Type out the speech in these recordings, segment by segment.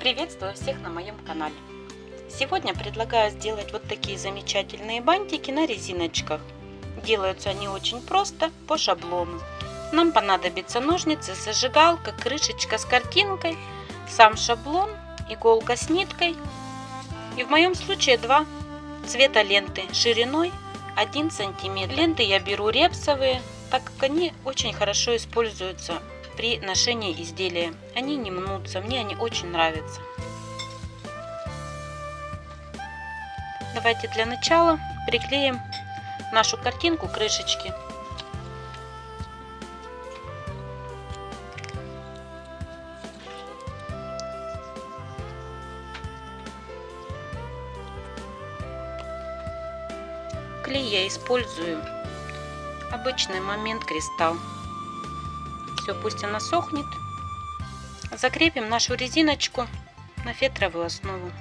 Приветствую всех на моем канале. Сегодня предлагаю сделать вот такие замечательные бантики на резиночках. Делаются они очень просто, по шаблону. Нам понадобятся ножницы, зажигалка, крышечка с картинкой, сам шаблон, иголка с ниткой и в моем случае два цвета ленты шириной 1 сантиметр. Ленты я беру репсовые, так как они очень хорошо используются при ношении изделия. Они не мнутся, мне они очень нравятся. Давайте для начала приклеим нашу картинку крышечки. Клей я использую обычный момент кристалл. Все, пусть она сохнет. Закрепим нашу резиночку на фетровую основу.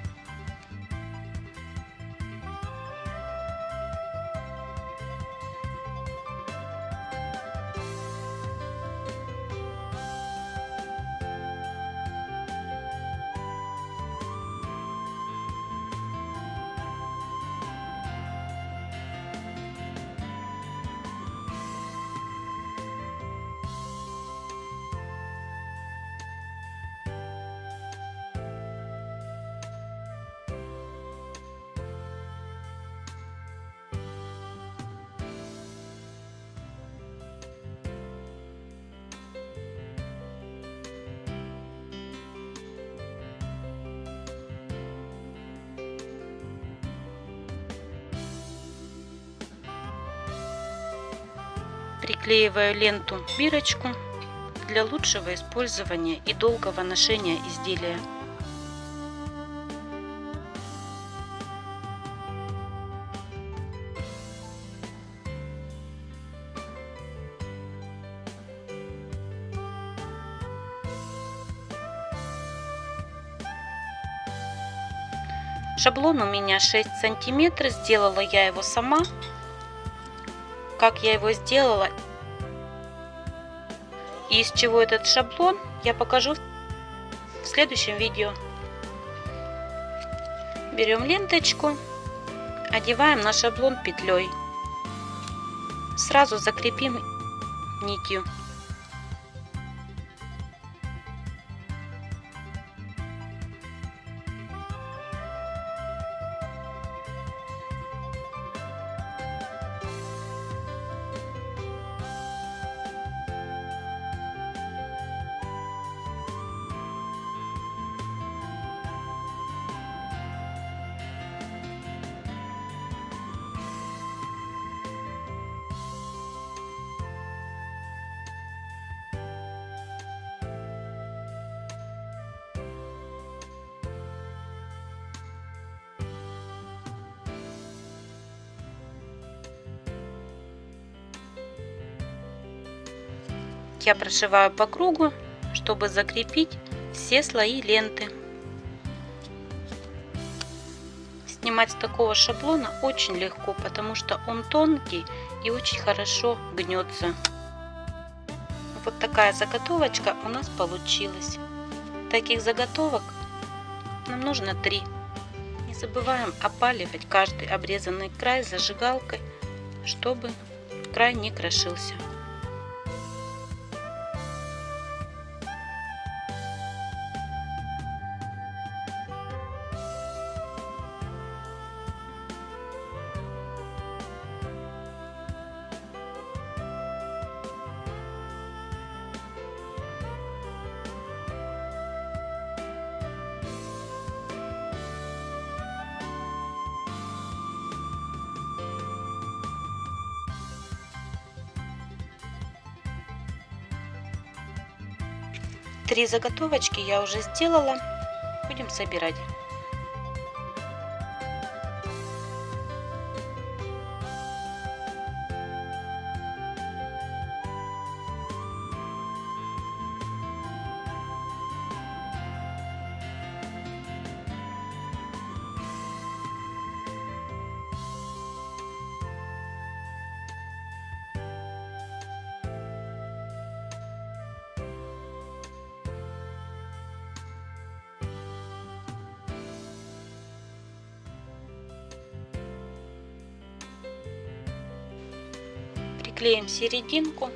Приклеиваю ленту бирочку для лучшего использования и долгого ношения изделия. Шаблон у меня 6 сантиметров, сделала я его сама. Как я его сделала из чего этот шаблон, я покажу в следующем видео. Берем ленточку, одеваем на шаблон петлей. Сразу закрепим нитью. Я прошиваю по кругу, чтобы закрепить все слои ленты. Снимать с такого шаблона очень легко, потому что он тонкий и очень хорошо гнется. Вот такая заготовочка у нас получилась. Таких заготовок нам нужно три. Не забываем опаливать каждый обрезанный край зажигалкой, чтобы край не крошился. Три заготовочки я уже сделала. Будем собирать. Клеим серединку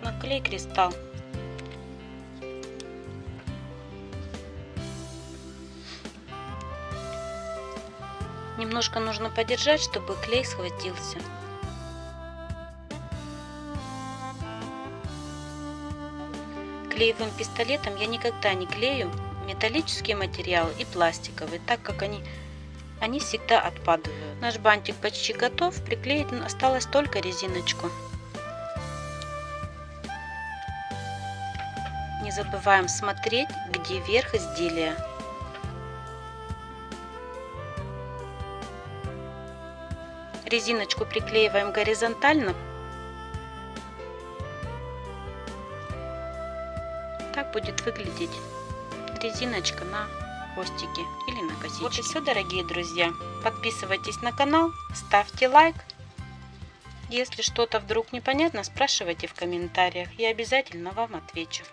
на клей кристалл. Немножко нужно подержать, чтобы клей схватился. Клеевым пистолетом я никогда не клею металлический материал и пластиковый, так как они, они всегда отпадают. Наш бантик почти готов, приклеить осталось только резиночку. Не забываем смотреть, где верх изделия. Резиночку приклеиваем горизонтально. Так будет выглядеть резиночка на хвостике или на косичке. Вот и все, дорогие друзья. Подписывайтесь на канал, ставьте лайк. Если что-то вдруг непонятно, спрашивайте в комментариях. Я обязательно вам отвечу.